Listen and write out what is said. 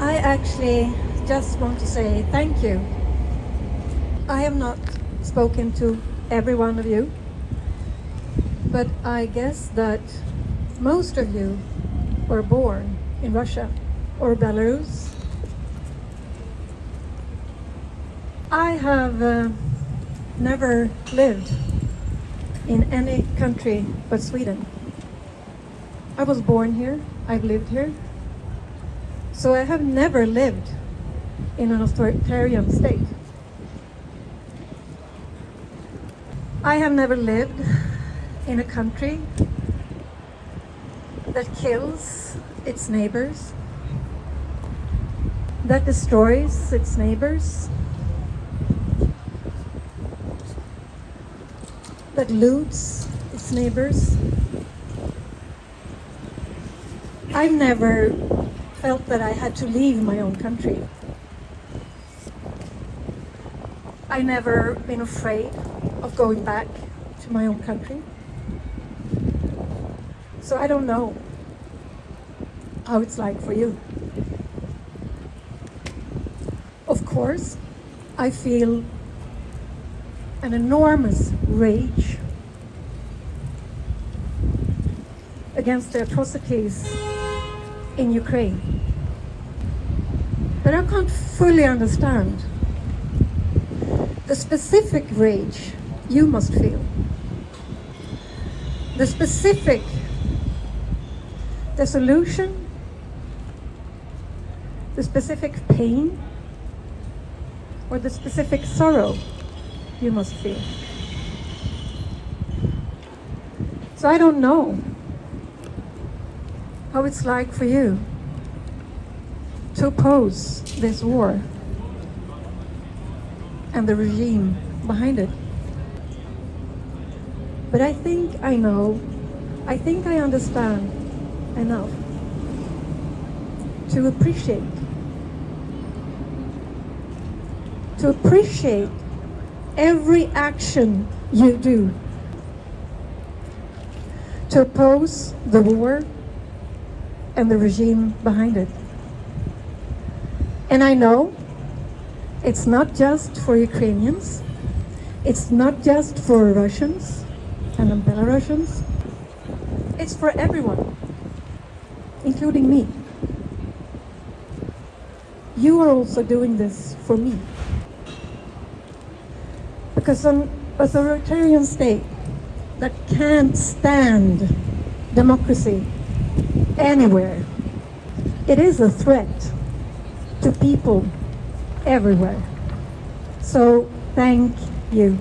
I actually just want to say thank you. I have not spoken to every one of you, but I guess that most of you were born in Russia or Belarus. I have uh, never lived in any country but Sweden. I was born here, I've lived here, so I have never lived in an authoritarian state. I have never lived in a country that kills its neighbors, that destroys its neighbors, that loots its neighbors. I've never felt that I had to leave my own country. I never been afraid of going back to my own country. So I don't know how it's like for you. Of course, I feel an enormous rage against the atrocities in Ukraine. But I can't fully understand the specific rage you must feel. The specific dissolution, the specific pain, or the specific sorrow you must feel. So I don't know how it's like for you to oppose this war and the regime behind it. But I think I know, I think I understand enough to appreciate, to appreciate every action you do to oppose the war and the regime behind it. And I know it's not just for Ukrainians, it's not just for Russians and Belarusians, it's for everyone, including me. You are also doing this for me. Because an authoritarian state that can't stand democracy anywhere, it is a threat to people everywhere. So thank you.